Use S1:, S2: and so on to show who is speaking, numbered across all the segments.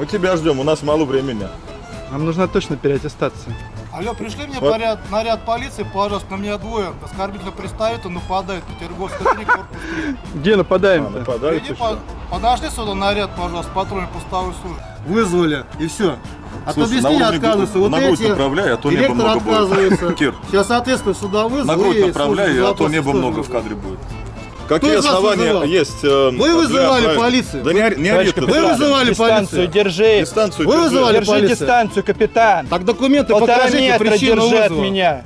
S1: Мы тебя ждем, у нас мало времени.
S2: Нам нужна точно переаттестация.
S3: Алло, пришли мне
S1: Вот.
S3: поряд, наряд полиции, пожалуйста, на меня двое. Оскорбительно пристают и нападают. Петербургская 3, корпус 3.
S2: Где
S1: А,
S2: нападаем-то?
S1: нападают
S3: Иди по- подошли сюда наряд, пожалуйста, патрульной пустовой службы. Вызвали, и все. От
S1: Слушай,
S3: объяснения отказываются. Вот
S1: на грудь
S3: эти
S1: направляй, а то небо много будет.
S3: отказывается.
S1: Кир.
S3: Сейчас, соответственно, сюда вызвали.
S1: На грудь направляй, а то небо много в кадре будет. Какие основания
S3: вызывал?
S1: есть? э,
S3: Вы
S1: для
S3: вызывали
S1: проекта?
S3: полицию.
S1: Да не, не ори
S2: Товарищ
S1: ты,
S2: капитан,
S3: Вы вызывали
S2: дистанцию
S3: полицию?
S2: держи.
S1: Дистанцию
S3: Вы
S1: держи.
S3: вызывали
S2: Держи
S3: полицию?
S2: дистанцию, капитан.
S3: Так документы
S2: Полтора
S3: покажите, причину
S2: держи от
S3: вызова.
S2: меня.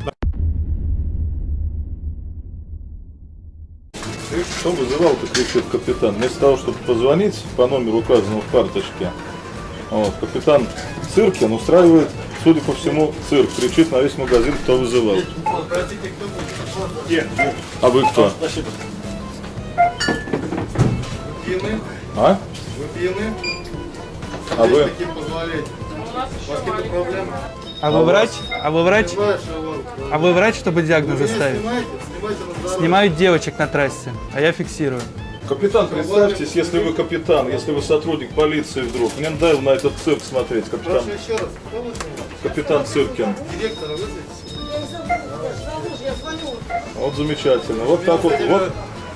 S1: Ты что вызывал-то, кричит капитан? Вместо того, чтобы позвонить по номеру указанному в карточке, вот, капитан Циркин устраивает, судя по всему, цирк. Кричит на весь магазин, кто вызывал. А вы кто?
S3: Пьяны?
S1: А?
S3: Вы пьяны?
S1: А вы?
S3: Таким вас какие-то проблемы?
S2: А вы врач? А вы врач? А вы врач, чтобы диагноз
S3: Вы не
S2: заставить?
S3: снимайте, снимайте на здоровье.
S2: Снимают девочек на трассе, а я фиксирую.
S1: Капитан, представьтесь, если вы капитан, если вы сотрудник полиции вдруг. Мне надоело на этот цирк смотреть, капитан,
S3: еще раз,
S1: капитан Циркин.
S3: Директора вызовите.
S1: Вот замечательно. Вот так вот. Вот.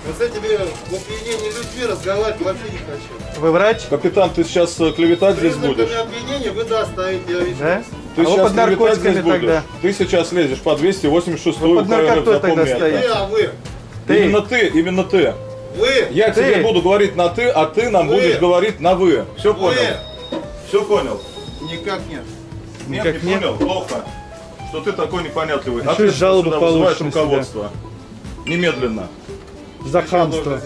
S3: Вот с этими в опьянении людьми разговаривать вообще не хочу.
S2: Вы врач?
S1: Капитан, ты сейчас э, клеветать здесь будешь?
S3: Признаками обвинения вы доставите, я вижу.
S2: Да?
S1: Ты
S2: а
S1: сейчас
S2: под наркотиками
S1: клеветать здесь
S2: тогда.
S1: будешь? Ты сейчас лезешь по 286
S2: Вы под наркотой тогда
S1: запомни это.
S2: стоите.
S3: Вы, а вы?
S2: Ты.
S1: Именно ты, именно ты.
S3: Вы?
S1: Я
S2: Ты.
S1: тебе буду говорить на ты, а ты нам
S3: Вы.
S1: будешь говорить на вы. Все
S3: Вы?
S1: понял? Все понял?
S3: Никак нет.
S1: Нет,
S2: Никак
S1: не
S2: нет.
S1: понял? Плохо. Что ты такой непонятливый.
S2: И
S1: Ответственно
S2: жалобу
S1: сюда
S2: получишь на себя.
S1: руководство. Немедленно.
S2: За хамство.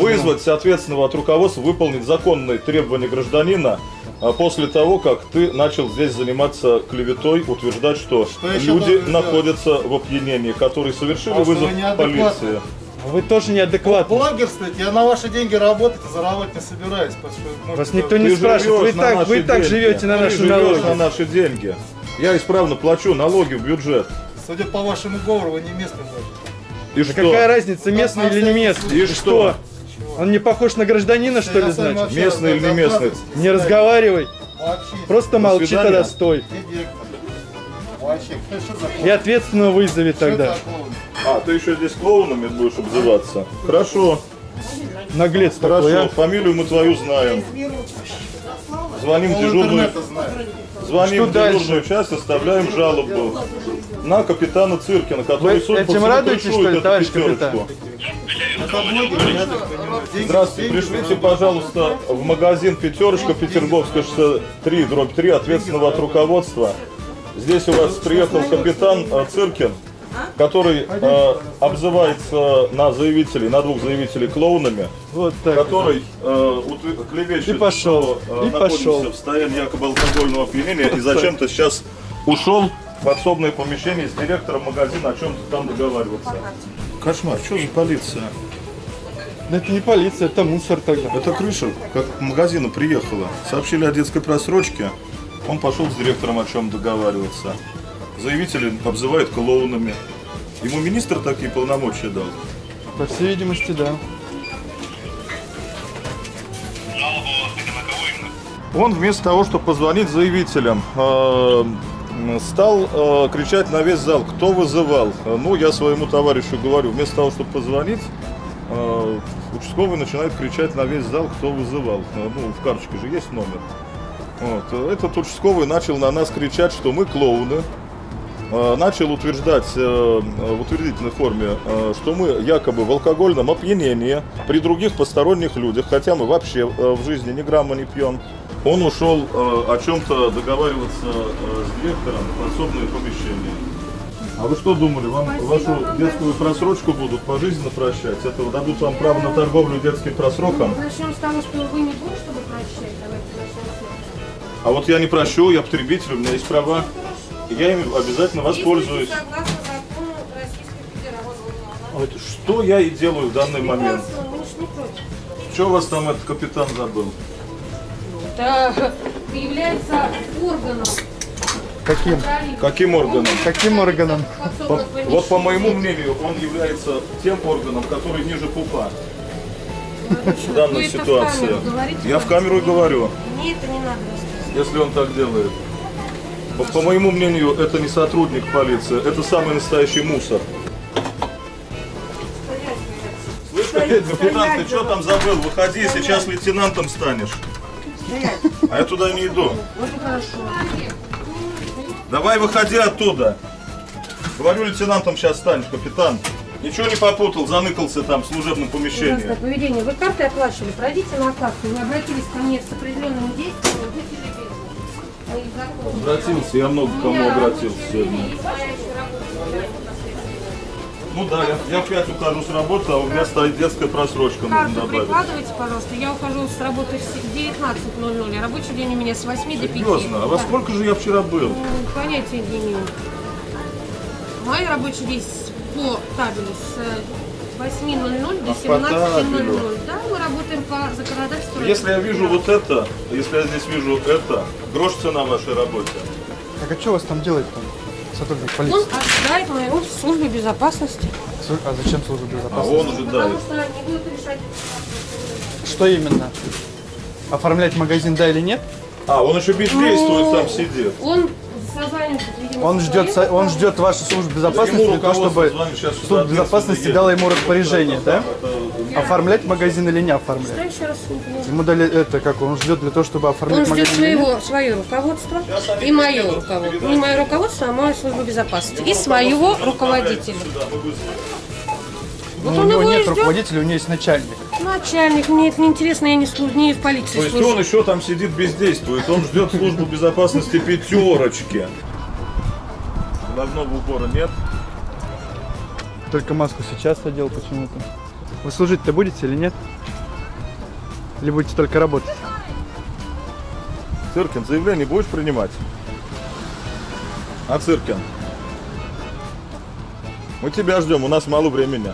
S1: Вызвать соответственного от руководства выполнить законные требования гражданина а, после того, как ты начал здесь заниматься клеветой, утверждать, что,
S3: Что
S1: люди
S3: сделать?
S1: находятся в опьянении, которые совершили
S3: А
S1: вызов полиции.
S2: Вы тоже неадекватны.
S3: Блогерствуйте, я на ваши деньги работать и заработать не собираюсь. может,
S2: Вас никто не спрашивает. Вы так, вы так живете на наши налоги.
S1: на наши деньги. Я исправно плачу налоги в бюджет.
S3: Судя по вашему говору, вы не местный даже.
S1: И
S2: Да
S1: что?
S2: какая разница, местный или не местный?
S1: И что?
S2: Он не похож на гражданина, что ли, значит?
S1: Местный или не местный?
S2: Не разговаривай.
S3: Вообще.
S2: Просто молчи тогда, стой. И ответственного вызови тогда.
S1: А, ты еще здесь клоунами будешь обзываться? Хорошо,
S2: Наглец
S1: хорошо.
S2: такой, а.
S1: Фамилию мы твою знаем. Звоним дежурную. Звоним
S2: Что
S1: в
S2: дальше?
S1: дежурную часть, оставляем жалобу на капитана Циркина, который,
S2: Вы
S1: судя по
S2: этим радуетесь, что ли,
S1: эту
S2: товарищ капитан?
S1: Здравствуйте, пришлите, пожалуйста, в магазин «Пятерочка», Петерговская 63, дробь 3, ответственного от руководства. Здесь у вас приехал капитан э, Циркин, который э, обзывается на заявителей, на двух заявителей клоунами,
S2: Вот так.
S1: который э, клевещет,
S2: И пошел,
S1: что э,
S2: и пошел.
S1: в состоянии якобы алкогольного опьянения и зачем-то сейчас ушел в подсобное помещение с директором магазина о чем-то там договариваться. Кошмар, что за полиция?
S2: Да это не полиция, это мусор тогда.
S1: Это крыша, как к магазину приехала. Сообщили о детской просрочке. Он пошел с директором о чем договариваться. Заявители обзывают клоунами. Ему министр такие полномочия дал.
S2: По всей видимости, да.
S1: Он вместо того, чтобы позвонить заявителям, э, стал э, кричать на весь зал, кто вызывал. Ну, я своему товарищу говорю, вместо того, чтобы позвонить, э, участковый начинает кричать на весь зал, кто вызывал. Э, Ну, в карточке же есть номер. Вот. Этот участковый начал на нас кричать, что мы клоуны. Э, Начал утверждать э, в утвердительной форме, э, что мы якобы в алкогольном опьянении при других посторонних людях, хотя мы вообще в жизни ни грамма не пьем. Он ушел о чем-то договариваться с директором в подсобное помещение. А вы что думали, вам вашу детскую просрочку будут пожизненно прощать? Это дадут вам право на торговлю детским просроком?
S4: Начнем с того, что вы не будете, чтобы прощать. Давайте начнем с этого.
S1: А вот я не прощу, я потребитель, у меня есть права. Я ими обязательно воспользуюсь.
S4: Если согласно закону Российской Федерации.
S1: Вот Что я и делаю в данный момент? Что у вас там этот капитан забыл?
S4: Это является органом
S2: Каким?
S1: Каким органом?
S2: Каким органом?
S1: По- вот по моему мнению, он является тем органом, который ниже пупа. в данной ситуации? Я в камеру и говорю,
S4: Мне это не надо
S1: если он так делает. По, по моему мнению, это не сотрудник полиции, это самый настоящий мусор. Слышь, капитан, ты что там забыл? Выходи, сейчас лейтенантом станешь. А я туда не иду. Давай выходи оттуда. Говорю, лейтенантом сейчас станешь, капитан. Ничего не попутал, заныкался там в служебном
S4: Ужасное
S1: помещении.
S4: поведение. Вы карты оплачивали, пройдите на карту. Вы обратились ко мне с определенными действиями,
S1: Обратился, я много к кому обратился сегодня. Ну да, я, я в 5 ухожу с работы, а у меня стоит детская просрочка, нужно
S4: Карту
S1: добавить.
S4: прикладывайте, пожалуйста. Я ухожу с работы в 19.00, а рабочий день у меня с 8 до 5.
S1: Серьезно, а во
S4: Да.
S1: сколько же я вчера был?
S4: Ну, Понятия не имею. Мой рабочий день по табелю с э, 8.00 до
S1: А, по табелю.
S4: 17.00. Да, мы работаем по законодательству.
S1: Если я вижу вот это, если я здесь вижу это, грош цена вашей работе.
S2: Так а что у вас там делает там сотрудник
S4: Он
S2: полиции?
S4: ожидает мою службу безопасности.
S2: А зачем служба
S1: А
S2: безопасности?
S1: он уже
S4: Потому что не будут решать.
S2: Что именно? Оформлять магазин, да или нет?
S1: А, он еще бездействует, там сидит.
S4: Он созванивается, видимо,
S2: Он ждет, он ждет вашу службу безопасности для того, чтобы служба безопасности дала ему распоряжение, да? Оформлять магазин или не оформлять?
S4: Что еще раз?
S2: Ему дали это, как он ждет для того, чтобы
S4: Он
S2: оформлять
S4: ждет
S2: магазин или нет?
S4: своего, свое руководство и мое руководство. Не мое руководство, а мою службу безопасности. И своего руководителя.
S2: Ну,
S4: Вот
S2: у
S4: он
S2: него нет
S4: ждет.
S2: руководителя, у него есть начальник.
S4: Начальник, мне это не интересно, я не, служ... не в полиции
S1: То есть
S4: служу.
S1: он еще там сидит, бездействует. Он ждет службу безопасности пятерочки. Головного убора нет.
S2: Только маску сейчас одел почему-то. Вы служить-то будете или нет? Или будете только работать?
S1: Циркин, заявление будешь принимать? А Циркин? Мы тебя ждем, у нас мало времени.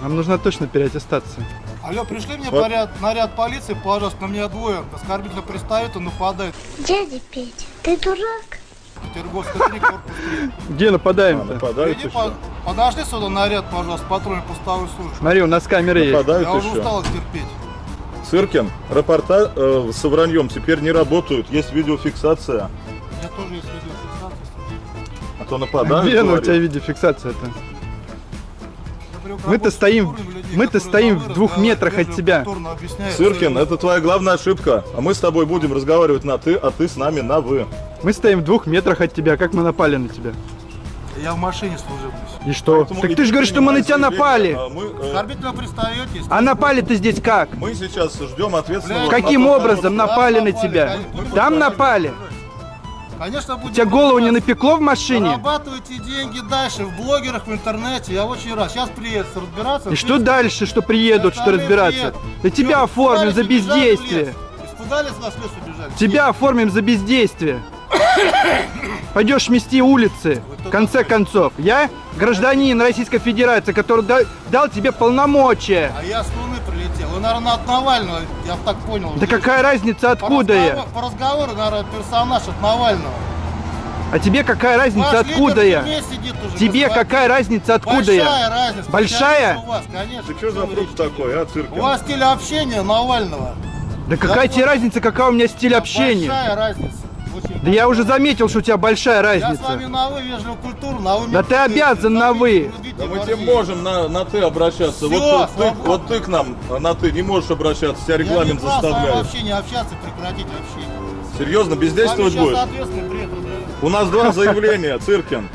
S2: Нам нужна точно переаттестация.
S3: Алло, пришли мне
S1: Вот.
S3: поряд, наряд полиции, пожалуйста, на меня двое. Оскорбительно пристают и нападают.
S5: Дядя Петя, ты дурак?
S3: Петерговский клиник, корпус 3.
S2: Где
S1: А,
S2: нападаем-то?
S1: нападают
S3: Иди по- Подожди сюда наряд, пожалуйста, патрульной постовой службы.
S2: Смотри, у нас камеры есть.
S3: Я уже устал их терпеть.
S1: Циркин, рапорта э, с враньем теперь не работают. Есть видеофиксация.
S3: У меня тоже есть видеофиксация.
S1: А то нападают.
S2: Где у тебя видеофиксация-то? Мы-то стоим- мы-то стоим в двух
S3: да,
S2: метрах от тебя.
S1: Циркин,
S3: свои-
S1: это твоя главная ошибка. А мы с тобой будем разговаривать на ты, а ты с нами на вы.
S2: Мы стоим в двух метрах от тебя, как мы напали на тебя?
S3: Я в машине служебный.
S2: И что?
S1: Поэтому
S2: так ты же говоришь, что мы на тебя напали.
S1: а мы, э,
S3: Оскорбительно пристаете.
S2: А напали-то здесь как?
S1: мы сейчас ждем ответственного.
S3: Блядь,
S2: Каким
S1: на
S2: образом напали на
S3: напали,
S2: тебя?
S3: конечно.
S2: Там напали?
S3: Конечно, будем
S2: Тебя голову не напекло в машине?
S3: Зарабатывайте деньги дальше в блогерах, в интернете. Я очень рад. Сейчас приедет разбираться.
S2: И что дальше, что приедут, что разбираться? Да тебя оформим за бездействие.
S3: Испугались вас, лес убежали?
S2: Тебя оформим за бездействие. Пойдешь мести улицы, в конце концов. Я гражданин Российской Федерации, который да- дал тебе полномочия.
S3: А я с Луны прилетел. Вы, наверное, от Навального, я так понял.
S2: Да какая разница,
S3: По
S2: откуда я?
S3: разговор- По разговору, наверное, персонаж от Навального.
S2: А тебе какая разница,
S3: Ваш
S2: откуда я?
S3: уже,
S2: Тебе
S3: господин.
S2: какая разница, откуда
S3: Большая
S2: я?
S3: разница.
S2: Большая?
S3: У вас, конечно.
S1: Ты что за фрукт такой, а, Циркин?
S3: У вас стиль общения Навального.
S2: Да какая тебе разница, какая у меня стиль общения?
S3: Большая разница. Очень
S2: Да я уже заметил, что у тебя большая
S3: Я с вами
S2: разница.
S3: на вы вежливо культурно, на вы
S2: Да ты обязан на вы.
S1: Да мы тебе можем на, на ты обращаться.
S3: Всё,
S1: вот, вот ты, вот ты к нам на ты не можешь обращаться, тебя регламент
S3: Я не
S1: заставляет.
S3: вообще не общаться, прекратить общение.
S1: Серьезно, бездействовать
S3: разговаривает.
S1: У нас два заявления, Циркин.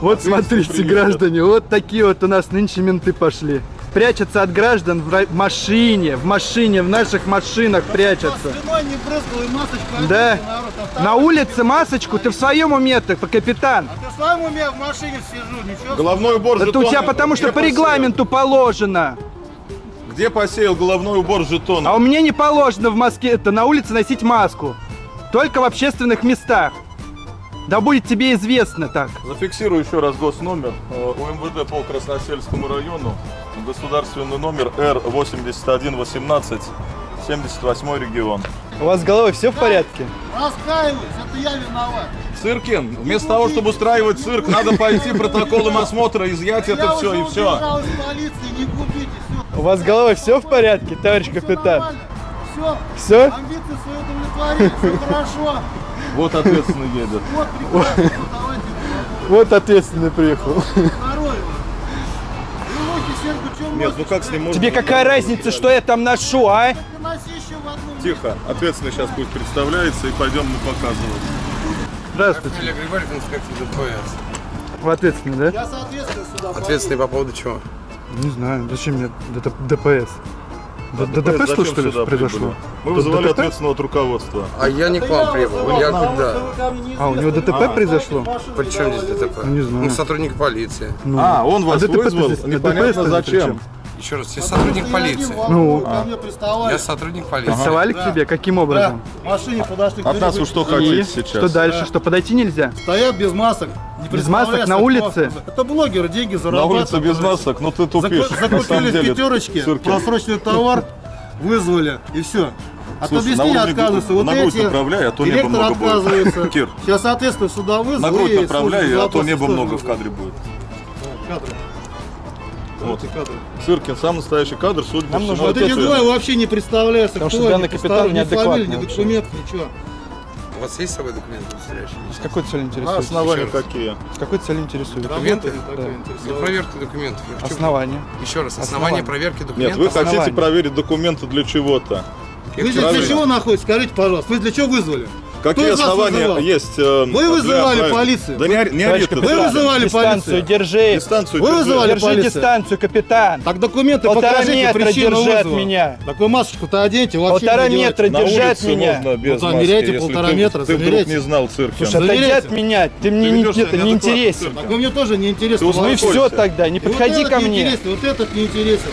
S2: Вот смотрите, граждане, вот такие вот у нас нынче менты пошли. Прячутся от граждан в машине, в машине, в наших машинах прячутся.
S3: Слюной не брызгал и масочку
S2: Да. На улице масочку, ты в своем уме ты, капитан.
S3: А ты в своем уме в машине сижу, ничего.
S1: Головной убор
S2: Это у
S1: жетон.
S2: тебя потому что
S1: Где
S2: по
S1: посеял?
S2: регламенту положено.
S1: Где посеял головной убор жетон?
S2: А у меня не положено в Москве, это на улице носить маску. Только в общественных местах. Да будет тебе известно так.
S1: Зафиксирую еще раз госномер. Э, УМВД по Красносельскому району. Государственный номер Р8118, 78 регион.
S2: У вас с головой все в порядке?
S3: Раскаиваюсь, это я виноват.
S1: Циркин, вместо того, чтобы устраивать цирк, надо пойти протоколом осмотра, изъять это все и все.
S2: У вас с головой все в порядке, товарищ капитан?
S3: Все,
S2: Все?
S3: амбиции свои удовлетворили, все хорошо.
S1: Вот ответственно едет.
S3: Вот, прекрасно, давайте
S2: Вот ответственный приехал.
S1: Нет, ну как с ним можно...
S2: Тебе какая разница, что я там ношу, а?
S1: Тихо, ответственный сейчас будет представляется и пойдем мы показывать.
S2: Здравствуйте.
S6: Фамилия Григорьев, инспектор ДПС.
S2: Вы ответственный, да?
S3: Я соответственно сюда
S6: Ответственный по поводу чего?
S2: Не знаю, зачем мне ДТ ДПС? Д- ДТП
S1: Зачем
S2: что, что ли, произошло?
S1: прибыли? Мы вызывали
S2: ДТП?
S1: ответственного от руководства.
S6: А я не к вам прибыл. Я да.
S2: А, у него ДТП произошло?
S6: При чем здесь ДТП?
S2: Не знаю.
S6: Мы сотрудник полиции.
S2: Ну,
S1: А, он вас
S2: ДТП-то
S1: вызвал?
S2: здесь-
S1: Непонятно зачем.
S6: Еще раз, я сотрудник полиции.
S2: Ну,
S3: приставали.
S6: Я сотрудник полиции.
S2: Приставали к тебе? Каким образом?
S3: В машине подошли к
S1: От нас вы что хотите сейчас?
S2: что дальше? Что, подойти нельзя?
S3: Стоят без масок. не
S2: Без масок на улице?
S3: это- Это блогеры, деньги
S1: На
S3: зарабатывают.
S1: улице без масок, ну ты тупишь. На
S3: Закупили в
S1: деле,
S3: пятерочке просроченный товар, вызвали и все. От
S1: Слушай,
S3: объяснения
S1: на
S3: отказываются. Вот
S1: на грудь
S3: эти
S1: направляй, а то небо много будет. Кир.
S3: Сейчас, соответственно, сюда вызвали.
S1: На грудь направляй, а то небо много в кадре будет.
S3: Кадры.
S1: Вот. Циркин, сам настоящий кадр, судя по
S2: Нам
S1: всему.
S2: нужно
S3: Вот эти двое вообще не представляются,
S2: Потому что данный капитан неадекватный
S3: ни
S2: вообще.
S3: документов, ничего.
S6: У вас есть с собой документы удостоверяющие?
S2: С какой целью
S1: А
S2: интересуетесь?
S1: основания какие?
S2: С какой целью интересуетесь?
S6: Документы?
S2: Да.
S6: Для проверки документов. Я хочу-
S2: Основания.
S6: Еще раз,
S2: Основания.
S6: основания проверки
S1: Нет,
S6: документов.
S1: вы хотите проверить документы для чего-то.
S3: Вы для чего находитесь? Скажите, пожалуйста, вы для чего вызвали?
S1: Какие основания
S3: вызывал?
S1: есть? э,
S3: Вы
S1: для
S3: вызывали
S1: проверки?
S3: полицию.
S1: Да не, не
S2: Товарищ
S1: ори ты.
S3: Вы вызывали
S2: дистанцию
S3: полицию.
S2: держи.
S1: Дистанцию
S3: Вы
S1: держи.
S3: вызывали
S2: Держи
S3: полицию.
S2: дистанцию, капитан.
S3: Так документы
S2: Полтора
S3: покажите,
S2: метра
S3: причину
S2: держи от меня.
S3: Так вы масочку-то оденьте, вообще
S2: Полтора метра держи от меня.
S1: можно без
S3: Ну,
S1: маски,
S3: замеряйте
S1: если
S3: полтора
S1: ты,
S3: метра,
S1: ты вдруг
S3: замеряйте.
S1: не знал цирка.
S2: Слушай, отойди от меня. Ты мне
S1: Ты
S2: не, это, не интересен.
S3: Так вы мне тоже не интересно.
S1: Ты
S2: Ну
S1: Успокойся.
S2: все тогда, не подходи ко
S3: не
S2: мне.
S3: интересен, вот этот не интересен.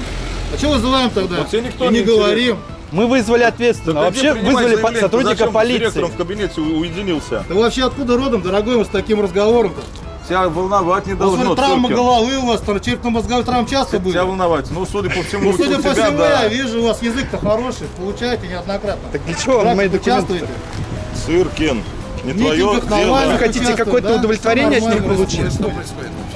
S3: А что вызываем тогда?
S1: Вот тебе никто не
S3: говорим.
S2: Мы вызвали
S1: иди
S2: Вообще вызвали
S1: заявление. Ты
S2: сотрудника
S1: зачем
S2: полиции.
S1: директором в кабинете уединился?
S3: Ты вообще откуда родом, дорогой, мы с таким разговором-то?
S1: Тебя волновать не
S3: У вас
S1: должно,
S3: травма
S1: Циркин.
S3: головы у вас, там черепно-мозговой травм часто были?
S1: Тебя волновать. Ну, судя по всему,
S3: Ну,
S1: у
S3: судя по
S1: тебя,
S3: всему,
S1: да.
S3: я вижу, у вас язык-то хороший, получаете неоднократно.
S2: Так для чего вам мои
S3: вы
S2: документы?
S3: участвуете?
S1: Циркин, не
S3: В
S1: твое
S3: митингах
S1: дело.
S3: Навального
S2: Вы хотите
S3: участвуют,
S2: какое-то
S3: да?
S2: удовлетворение
S3: Всё
S2: от них
S3: нормально
S2: получить?
S3: происходит.
S6: Что происходит вообще?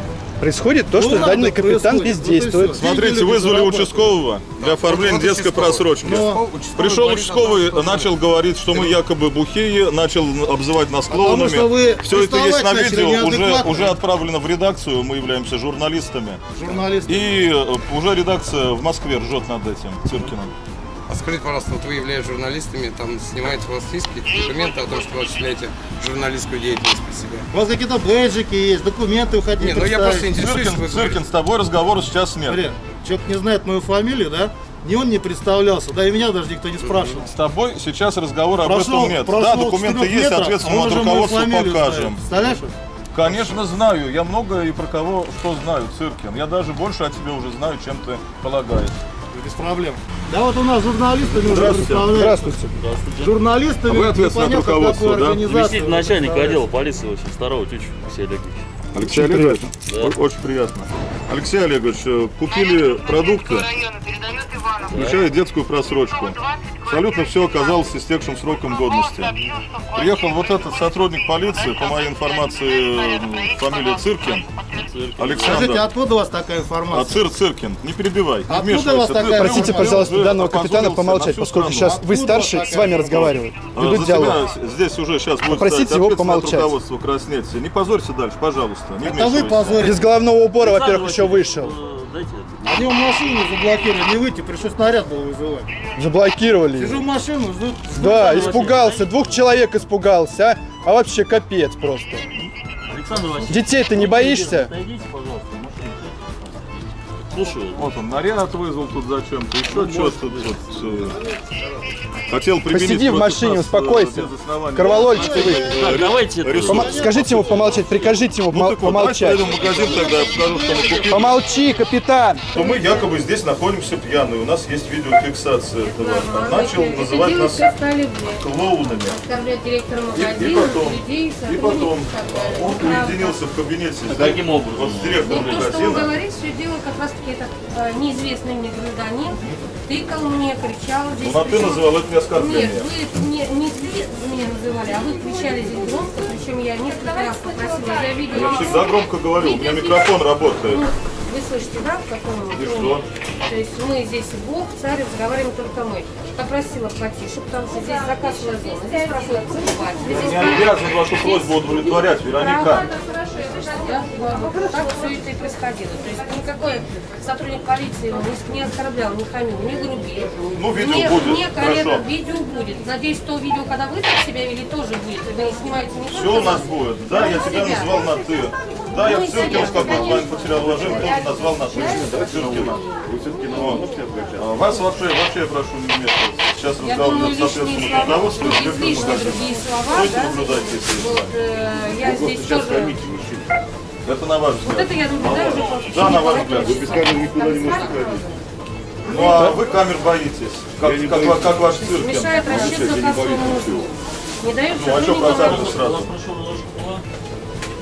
S2: Происходит то, что
S3: Ну,
S2: данный капитан бездействует.
S1: Смотрите, вызвали участкового для оформления
S6: Вот
S1: детской просрочки.
S3: Но-
S1: Пришел участковый, начал говорить, что мы якобы бухие, начал обзывать нас клоунами. Все это есть на видео, уже, уже отправлено в редакцию, мы являемся журналистами.
S3: Журналист.
S1: И э, уже редакция в Москве ржет над этим Циркиным.
S6: А скажите, пожалуйста, вот вы являетесь журналистами, там снимаете у вас есть какие-то документы о том, что вы осуществляете журналистскую деятельность при себе?
S3: У вас какие-то бейджики есть, документы вы хотите
S6: Не, ну я просто интересуюсь, вы
S1: Циркин, с тобой разговора сейчас нет.
S3: Смотри, человек не знает мою фамилию, да? Ни он не представлялся, да и меня даже никто не спрашивал.
S1: С тобой сейчас разговора об
S3: Прошел-
S1: этом нет.
S3: прошел
S1: Да, документы есть,
S3: метров, а
S1: соответственно,
S3: он
S1: от руководства
S3: фамилию знает.
S1: покажем.
S3: Представляешь?
S1: Конечно, знаю. Я много и про кого что знаю, Циркин. Я даже больше о тебе уже знаю, чем ты полагаешь.
S3: Без проблем. Да вот у нас журналистами уже
S1: Здравствуйте.
S3: представляют.
S2: Здравствуйте.
S3: Журналистами
S1: А вы ответственны от руководства, да?
S7: Заместитель начальника отдела полиции 82-го Тюч Алексей Олегович.
S1: Алексей Олегович, о- очень приятно. Алексей Олегович, э, купили продукты, включая детскую просрочку. Абсолютно все оказалось истекшим сроком годности. Приехал вот этот сотрудник полиции, по моей информации, э, фамилия Циркин,
S3: Скажите,
S1: Александр.
S3: откуда у вас такая
S1: А
S3: информация?
S1: Цир Циркин, не перебивай, не
S3: Откуда у вас такая
S1: ты
S2: Простите,
S3: информация?
S2: пожалуйста, данного капитана помолчать, поскольку
S1: страну.
S2: сейчас вы
S3: такая
S2: с вами
S3: информация?
S2: разговаривают.
S1: А,
S2: Ведут
S1: за
S2: диалог.
S1: здесь уже сейчас будет
S2: Попросите его помолчать.
S1: Не позорься дальше, пожалуйста. Не
S3: Это вы
S1: вмешивайся.
S3: позорите.
S2: Без головного убора, во-первых, еще вышел.
S7: Дайте
S3: Они в машине заблокировали, не выйти, пришлось снаряд был вызывать.
S2: Заблокировали.
S3: Сижу в машину, жду.
S2: Да, испугался, двух человек испугался, а? А вообще капец просто.
S7: Александр Васильевич.
S2: Детей ты не боишься?
S7: Отойдите, машину. Слушаю.
S1: Вот он, наряд вызвал тут зачем-то, еще что-то тут. э, Хотел применить
S2: Посиди в машине,
S1: нас, э,
S2: успокойся. ты вы.
S7: Так, давайте. это-
S1: рисунок.
S2: Помо- Скажите ему помолчать, прикажите ему
S1: Ну так вот,
S2: помолчать.
S1: пойдем в магазин тогда, я покажу, что мы купили.
S2: Помолчи, капитан.
S1: То мы якобы здесь находимся пьяные, у нас есть видеофиксация этого. Начал называть нас клоунами. И,
S4: магазина,
S1: и потом,
S4: людей,
S1: и потом он уединился в кабинете. здесь.
S7: Каким образом?
S1: Вот с директором
S4: Ну, то, что он
S1: магазина.
S4: говорит, все дело как раз таки этот э, неизвестный мне гражданин тыкал мне, кричал здесь.
S1: Ну, на ты
S4: причем-
S1: называл это не оскорбление.
S4: Нет, вы не, не ты меня называли, а вы кричали здесь громко, причем я несколько раз попросила, я видела.
S1: Я всегда громко говорю, у меня микрофон работает.
S4: Ну, Вы слышите, да, в каком
S1: И что?
S4: То есть мы здесь Бог, царь, разговариваем только мы. Попросила потише, потому что здесь заказывала зона. Здесь проходит покупатель. Здесь
S1: Не обязан вашу просьбу удовлетворять, Вероника.
S4: Да, так все это и происходило. То есть никакой сотрудник полиции не, не оскорблял, не хамил, не грубил.
S1: Ну, видео
S4: Мне-
S1: будет,
S4: Мне коллега, видео будет. Надеюсь, то видео, когда вы так себя вели, тоже будет. Вы не снимаете не
S1: Все у нас будет. Да, я тебя
S4: себя.
S1: назвал на ты. Да, я
S4: Ну
S1: в как
S4: конечно.
S1: онлайн потерял уважение, тоже назвал на ты. Циркина. А Вас вообще, вообще я прошу не вмешиваться. Сейчас
S4: лишние
S1: соответственно
S4: слова,
S1: руководство и директор
S4: излишне
S1: магазина.
S4: другие слова,
S1: Стойте,
S4: да?
S1: наблюдайте, если
S4: Вот, э, я здесь тоже...
S1: Это на ваш
S4: Вот
S1: взгляд.
S4: это я наблюдаю уже
S1: Да, на ваш взгляд. Вы без
S4: часа.
S1: камер никуда не можете
S4: смотрите,
S1: Ну а вы камер боитесь. Как, как, ва- как ваш цирк.
S4: Мешает расчетно кассовому узлу. Не дает
S1: Ну а что
S4: работать.
S1: сразу?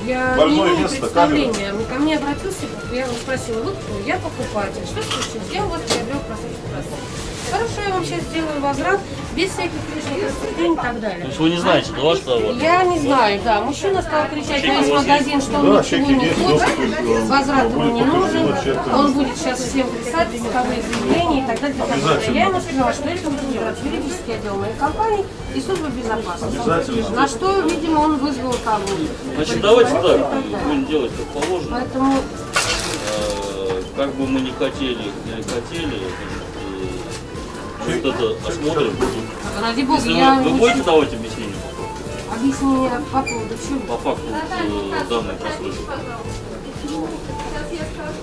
S4: Я
S1: Больное
S4: не имею
S1: место,
S4: представления. Ко мне обратился, я его спросила, вы кто? Я покупатель. Что случилось? Я у вас приобрел просрочку. Хорошо, я вам сейчас сделаю возврат, без всяких лишних рассуждений и так далее.
S7: То есть вы не знаете, да, ваш товар?
S4: Я не знаю, да. Мужчина стал кричать на весь магазин, что он
S1: Да,
S4: ничего не хочет, возврат ему не нужен, он будет сейчас всем писать исковые заявления и так далее. и так далее. Я ему сказала, что это будет делать юридический отдел моей компании и служба безопасности. На что, видимо, он вызвал кого-то.
S7: Значит, давайте так, будем делать как положено.
S4: Поэтому
S7: Э, Как бы мы не хотели, не хотели, вот это осмотрим.
S4: ради бога,
S7: Если
S4: я
S7: вы, вы будете давать объяснение
S4: объяснение по поводу чего.
S7: по факту вот, э, данной просрочки?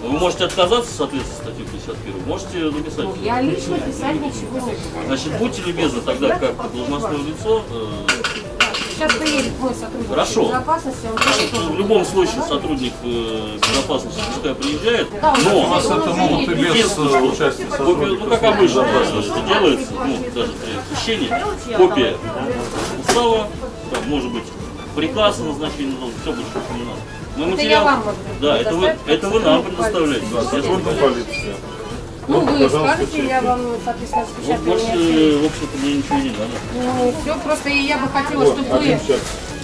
S7: Вы можете отказаться, соответственно, статьи 51, можете написать.
S4: Я лично писать ничего не буду.
S7: Значит, будьте любезны тогда, как должностное лицо, э,
S4: Сейчас приедет мой сотрудник
S7: Хорошо.
S4: безопасности, он тоже
S7: в любом случае сотрудник э, безопасности пускай приезжает,
S4: Да,
S7: но
S1: У нас это могут и без э, участия сотрудников.
S7: ну как обычно это делается, ну даже при хищении, копия устава, там, может быть приказ о назначении налога, все больше не надо. Мы
S4: Это
S7: материал-
S4: я вам могу
S7: да, это вы, это вы нам предоставляете.
S1: Сотрудник полиции.
S4: Ну,
S1: Вот,
S4: вы скажете, я вам, соответственно,
S7: Вот
S4: распечатаю.
S7: больше,
S4: мне
S7: в общем-то, мне ничего не надо.
S4: Ну, все, просто и я бы хотела, чтобы
S1: Один
S4: вы.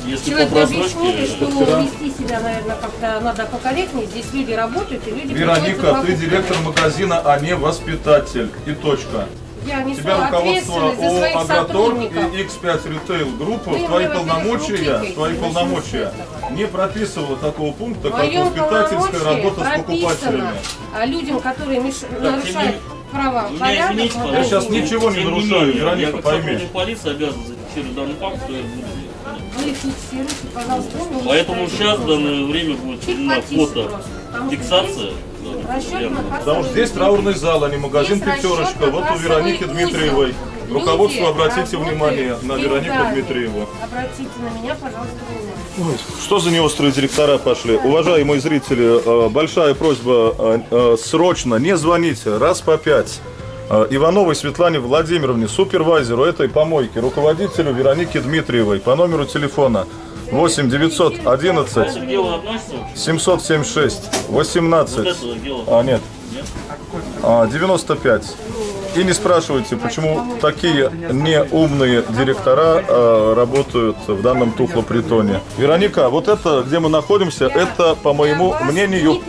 S7: Если по
S4: человеку объяснили, что вести себя, наверное, как-то надо покорректнее. Здесь люди работают, и люди
S1: Вероника, ты директор магазина, а не воспитатель. И точка.
S4: Я несу
S1: Тебя руководство
S4: ответственность за своих сотрудников.
S1: и X5 Retail Group
S4: Вы
S1: в твои полномочия,
S4: руки
S1: в твои полномочия не прописывало такого пункта, как воспитательская работа с покупателями.
S4: а людям, которые меш- нарушают права, порядок,
S7: извините.
S1: Я сейчас ничего не нарушаю, Вероника, пойми.
S7: сотрудник полиции обязан зафиксировать данный факт, что я буду делать.
S4: Вы фиксируйте, пожалуйста,
S7: Поэтому сейчас в данное время будет фото фиксация.
S1: Потому что здесь траурный зал, а не магазин «Пятерочка». Вот у Вероники. Дмитриевой. Руководство, обратите внимание на Веронику. Дмитриеву.
S4: Обратите на меня, пожалуйста, внимание.
S1: Что за неострые директора пошли? Уважаемые зрители, э, большая просьба э, э, срочно не звоните, раз по пять. Э, Ивановой Светлане Владимировне, супервайзеру этой помойки, руководителю Веронике Дмитриевой по номеру телефона 8 911
S7: Это дело относится вообще?
S1: 776
S7: Вот
S1: 18
S7: это дело.
S1: а, нет.
S7: Нет?
S1: А, 95. И не спрашивайте, почему такие неумные директора а, работают в данном тухлопритоне. Вероника, вот это, где мы находимся, это, по моему мнению,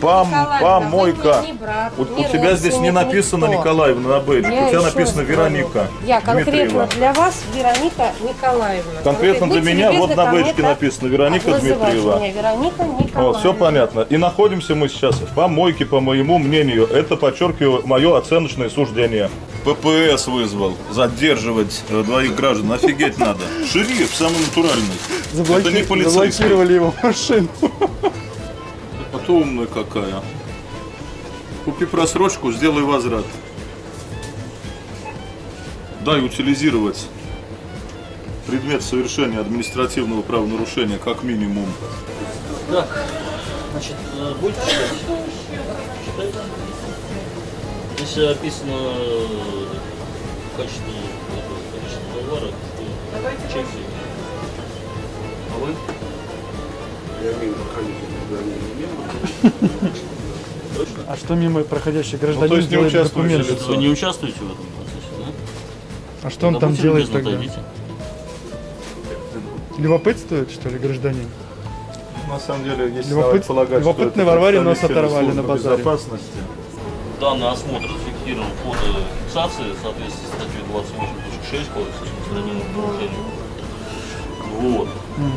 S1: пом- помойка. У, у тебя здесь не написано. Николаевна на бейджике, у тебя написано Вероника
S4: Я конкретно
S1: Дмитриева.
S4: для вас Вероника Николаевна.
S1: Конкретно для меня вот на бейджике написано Вероника Дмитриева.
S4: Вероника Николаевна.
S1: Вот, все понятно. И находимся мы сейчас в помойке, по моему мнению. Это, подчеркиваю, мое оценочное суждение. ППС вызвал задерживать э, двоих граждан. Офигеть надо. Шериф самый натуральный. Это не полицейский.
S2: его машину.
S1: А то умная какая. Купи просрочку, сделай возврат. Дай утилизировать предмет совершения административного правонарушения как минимум.
S7: Так, значит, э, будете читать? Читайте. Здесь описано э, качество, качество товара, что чеки. А вы?
S2: А что мимо проходящий
S1: Ну,
S2: гражданин
S1: то есть не
S2: документы?
S1: лицо.
S7: Вы не участвуете в этом процессе, да?
S2: А что он
S7: Да
S2: там делает тогда?
S7: отойдите.
S2: Любопытствует, что ли, гражданин?
S1: на самом деле, если
S2: Любопыт-
S1: полагать, это
S2: Варваре
S1: представители
S2: оторвали на базаре.
S1: безопасности.
S7: Данный осмотр зафиксирован фотофиксации в соответствии с статьей 28.6 Кодекса административных нарушений. Вот. Ну,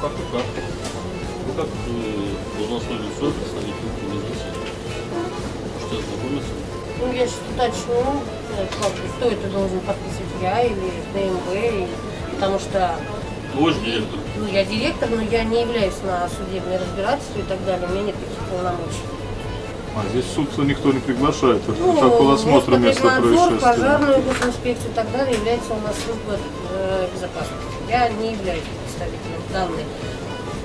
S7: Как-то так. Вы как э, должностное лицо, представитель организации. Можете ознакомиться.
S4: Ну, я сейчас уточню, э, как кто это должен подписывать, я или ДМВ, и- потому что
S7: Вы же директор.
S4: ну, я директор, но я не являюсь на судебное разбирательство и так далее, у меня нет таких полномочий.
S1: А здесь суд никто не приглашает. Это
S4: Ну,
S1: протокол осмотра места происшествия.
S4: пожарную госинспекцию и так далее является у нас служба э, безопасности. Я не являюсь представителем данной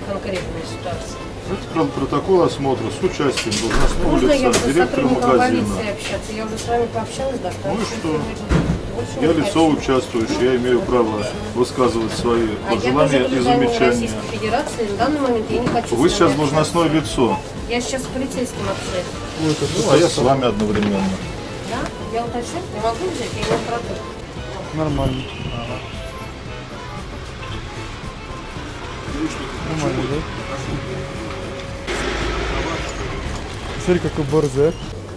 S4: конкретной ситуации.
S1: Это прям протокол осмотра с участием должностного
S4: Можно я
S1: лица,
S4: с
S1: директора магазина.
S4: общаться? Я уже с вами пообщалась достаточно.
S1: Ну и что? Я лицо участвующее, я имею право высказывать свои
S4: А я
S1: пожелания
S4: тоже
S1: и замечания.
S4: Российской Федерации. На данный момент я не хочу
S1: Вы сейчас должностное лицо.
S4: Я сейчас с полицейским общаюсь.
S1: ну, а я с вами одновременно.
S4: Да? Я уточню. Я могу взять? Я не против.
S2: Нормально. Нормально, да? Смотри, какой борзе.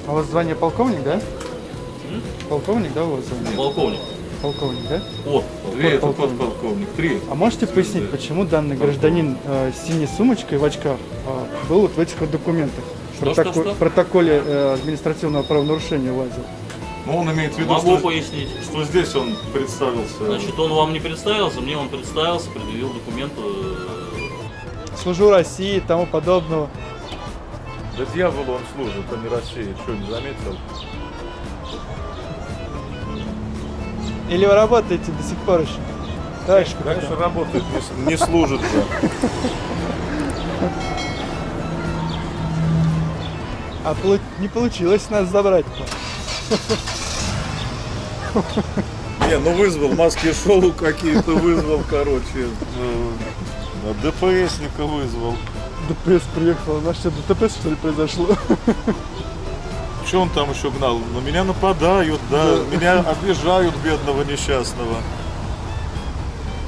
S2: А у вас звание полковник, да? Полковник, да, у вас звание?
S7: Полковник.
S2: Полковник, да?
S7: Вот.
S1: Две это
S2: Полковник.
S1: подполковник, три.
S2: А можете пояснить, почему данный гражданин э, с синей сумочкой в очках э, был вот в этих вот документах? В
S7: Что, что,
S2: протоко-
S7: что?
S2: в протоколе э, административного правонарушения лазил.
S1: Ну, он имеет в виду,
S7: Могу
S1: что,
S7: пояснить.
S1: что здесь он представился.
S7: Значит, он вам не представился, мне он представился, предъявил документы.
S2: Служу России и тому подобного.
S1: Да дьяволу он служит, а не России. Что, не заметил?
S2: Или вы работаете до сих пор еще? Товарищ.
S1: Конечно, работает, не, не служит же.
S2: А полу- не получилось нас забрать.
S1: Не, ну вызвал, маски шоу какие-то вызвал, короче. ДПСника вызвал.
S2: ДПС приехал. У нас что, ДТП что ли произошло?
S1: Что он там еще гнал? На меня нападают, да, меня обижают, бедного несчастного.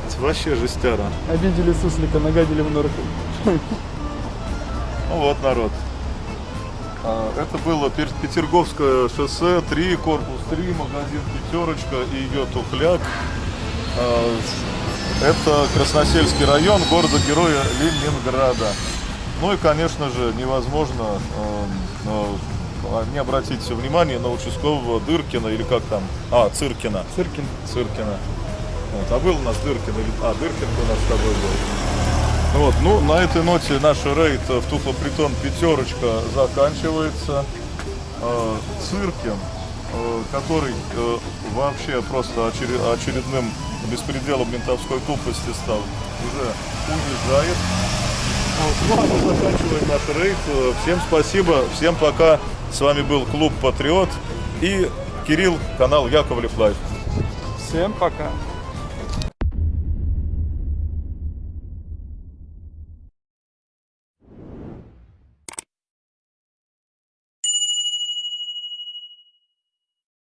S1: Это вообще жестяра.
S2: Обидели суслика, нагадили в норку.
S1: Ну вот народ. А, Это было Петерговское шоссе, 3, корпус 3, магазин Пятерочка и ее тухляк. А, Это Красносельский район города-героя Ленинграда. Ну и, конечно же, невозможно э, не обратить внимание на участкового Дыркина или как там? А, Циркина.
S2: Циркин.
S1: Циркина. Вот, а был у нас Дыркин или... А, Дыркин у нас с тобой был. Вот, ну, на этой ноте наш рейд в Тухлопритон пятерочка заканчивается. Э, Циркин, э, который вообще просто очере- очередным беспределом ментовской тупости стал, уже уезжает. Вот, ну, а мы заканчиваем наш рейд. Всем спасибо, всем пока. С вами был клуб Патриот и Кирилл, канал Яковлев Life.
S2: Всем пока.